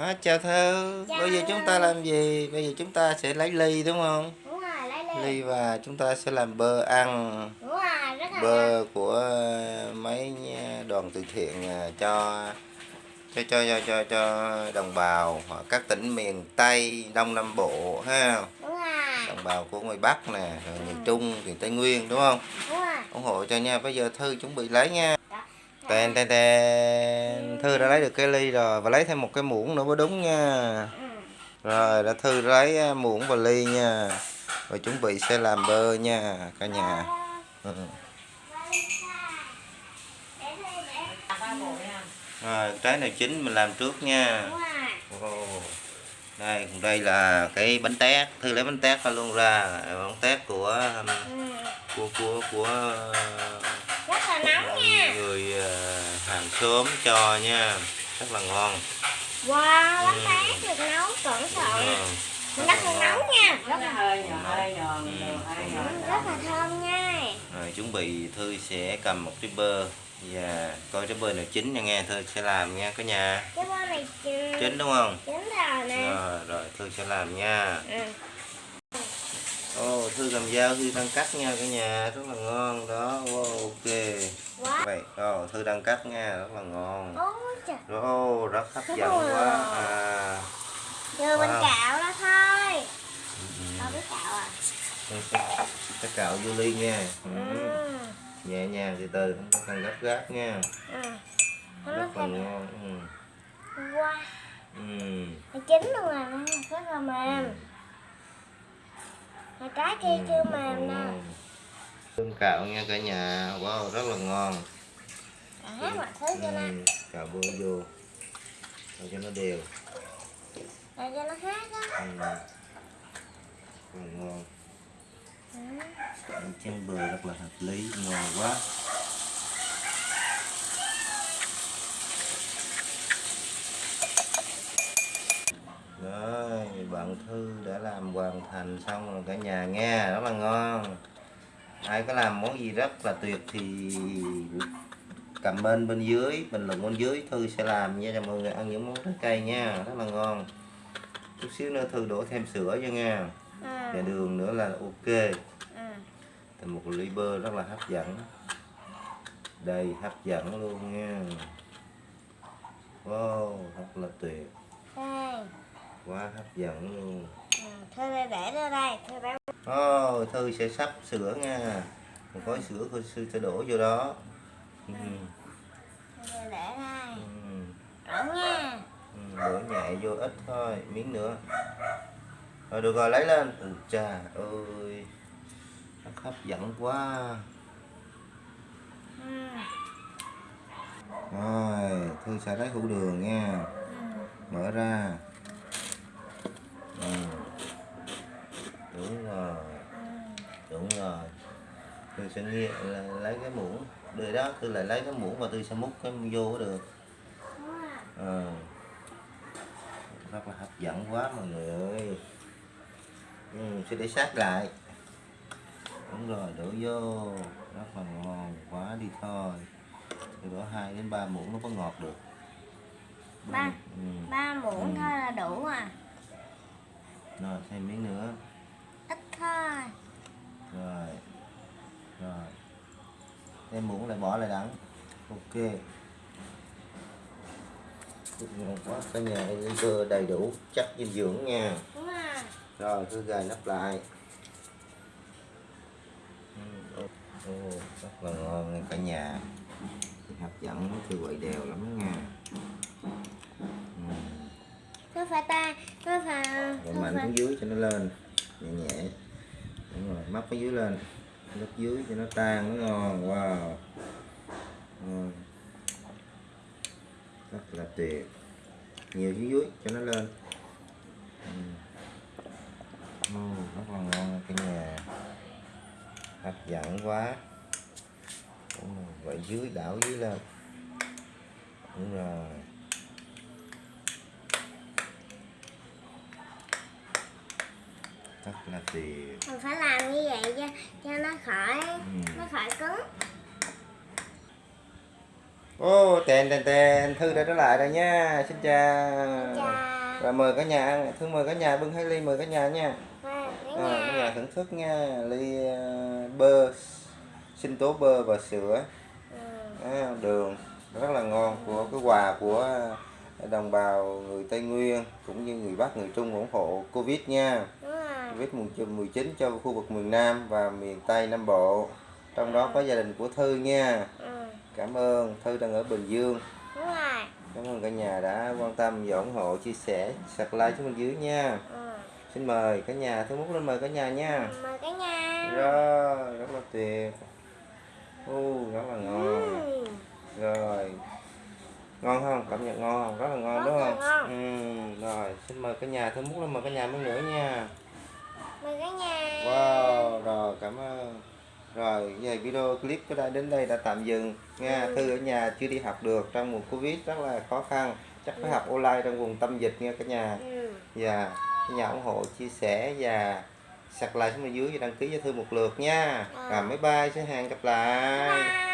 À, chào Thư, Chào. bây giờ chúng ta làm gì? Bây giờ chúng ta sẽ lấy ly đúng không? đúng rồi lấy ly. Ly và chúng ta sẽ làm bơ ăn. Đúng rồi rất là Bơ của mấy đoàn từ thiện à, cho cho cho cho cho, cho đồng bào ở các tỉnh miền Tây, Đông Nam Bộ ha? Đúng rồi. Đồng bào của ngoài Bắc nè, rồi miền Trung, miền Tây Nguyên đúng không? đúng rồi. Ủng hộ cho nha. Bây giờ thư chuẩn bị lấy nha Đó. tên tên tên thư đã lấy được cái ly rồi và lấy thêm một cái muỗng nữa mới đúng nha ừ. rồi đã thư lấy à, muỗng và ly nha rồi chuẩn bị sẽ làm bơ nha cả nhà ừ. rồi trái nào chín mình làm trước nha đây còn đây là cái bánh tét thư lấy bánh tét ra luôn ra bánh tét của ừ. của của của là nóng nha. Người ờ, hàng xóm cho nha. Rất là ngon. Wow bánh Ừ. được nấu cẩn thận. Ngon. rất là nóng nha. Rất là hơi hơi Ừ. ừ, rất là thơm nha. Rồi chuẩn bị thư sẽ cầm một trái bơ. Và coi trái bơ nào chín nha nghe thư sẽ làm nha cả nhà. Cái bơ này chín. Chín đúng không? Chín rồi nè. Rồi rồi thư sẽ làm nha. Ừ. ô thư cầm dao thư đang cắt nha cả nhà rất là ngon. Đó wow, ok. Vậy ồ thư đang cắt nha rất là ngon. Ô, rất hấp dẫn quá. à, Wow. cạo ra thôi. Ừ, không biết cạo à? Sẽ cạo vô ly nha. Ừ. ừ. nhẹ nhàng từ từ không có cần gấp gáp nha. Ừ. rất là thêm ngon ừ. wow Ừ. chín luôn rồi nè rất là mềm mà trái kia chưa là mềm ngon. Cơm cạo nha cả nhà wow rất là ngon à, mọi thứ cho ừ. cạo bơ vô để cho nó đều để cho nó hết á ừ. ngon ừ. Chén bơ rất là hợp lý ngon quá Rồi, bạn Thư đã làm hoàn thành xong rồi cả nhà nghe, rất là ngon. Ai có làm món gì rất là tuyệt thì comment bên dưới, bình luận bên dưới Thư sẽ làm nha cho mọi người ăn những món trái cây nha, rất là ngon. Chút xíu nữa Thư đổ thêm sữa cho nha, và ừ. đường nữa là ok. Thành một ly bơ rất là hấp dẫn. Đây hấp dẫn luôn nha. Wow, rất là tuyệt, đây quá hấp dẫn luôn. ừ. thôi để để ra đây thôi bé Ồ, Thư sẽ sắp sữa nha Một gói sữa Thư sẽ đổ vô đó ừ. thôi để đây Ừ. đổ nha Ừ. Đổ nhẹ vô ít thôi, miếng nữa Rồi được rồi, lấy lên ừ, Chà ơi hấp dẫn quá ừ. Rồi, Thư sẽ lấy hũ đường nha Ừ. Mở ra ừ. Đúng rồi Ừ. đúng rồi tôi sẽ là lấy cái muỗng để đó tôi lại lấy cái muỗng và tôi sẽ múc cái vô được. Ờ. Rất là hấp dẫn quá mọi người ơi. Ừ, sẽ để sát lại. Đúng rồi đổ vô. Rất là ngon quá đi thôi. Tôi đổ hai đến ba muỗng nó có ngọt được. Ba. ừ. ba muỗng Ừ. thôi là đủ à? Rồi thêm miếng nữa. Ít thôi. Rồi thêm muỗng lại bỏ lại đắng ok. Quá cả nhà ăn bơ đầy đủ chất dinh dưỡng nha. Rồi. Cứ gài nắp lại. Ừ, rất là ngon nha cả nhà. Hấp dẫn thì quậy đều lắm nha. Ừ. nó phải ta nó phải. Rồi mạnh xuống dưới cho nó lên. Nhẹ nhẹ. Đúng rồi móc cái dưới lên lớp dưới cho nó tan, nó ngon wow ngon. Rất là tuyệt. Nhiều dưới dưới cho nó lên. Ừ. Rất là ngon cái nhà. Hấp dẫn quá. Vậy dưới đảo dưới lên. Đúng rồi. Rất là tuyệt mình phải làm như vậy cho cho nó khỏi Ừ. nó khỏi cứng. Ô, tên tên tên Thư đã trở lại rồi nha. Xin chào. Chà rồi mời cả nhà ăn. Thương mời cả nhà bưng hai ly mời cả nhà nha. Và cả à, cả nhà thưởng thức nha. Ly ờ, bơ sinh tố bơ và sữa. Ừ. à, đường. Rất là ngon của cái quà của đồng bào người Tây Nguyên cũng như người Bắc người Trung ủng hộ Covid nha. Rồi. Covid 19 cho khu vực miền Nam và miền Tây Nam Bộ. Trong đó có gia đình của Thư nha. Ừ. cảm ơn. Thư đang ở Bình Dương. Đúng rồi. cảm ơn cả nhà đã quan tâm và ủng hộ chia sẻ subscribe xuống bên dưới nha. Ừ. xin mời cả nhà Thư Múc lên mời cả nhà nha. Mời cả nhà. rồi rất là tuyệt. U rất là ngon. Ừ. rồi. Ngon không? Cảm nhận ngon không? Rất là ngon Rất đúng không? ngon. ừ, rồi. Xin mời cả nhà Thư Múc lên mời cả nhà mấy nữa nha Mời cả nhà. Wow, rồi cảm ơn. Rồi, giờ video clip của đây đến đây đã tạm dừng nha. Ừ. Thư ở nhà chưa đi học được trong mùa Covid rất là khó khăn. Chắc phải học online trong vùng tâm dịch nha cả nhà. Ừ. Và cả nhà ủng hộ, chia sẻ và subscribe xuống bên dưới và đăng ký cho Thư một lượt nha. Ừ. Rồi, bye bye, xin hẹn gặp lại. Bye.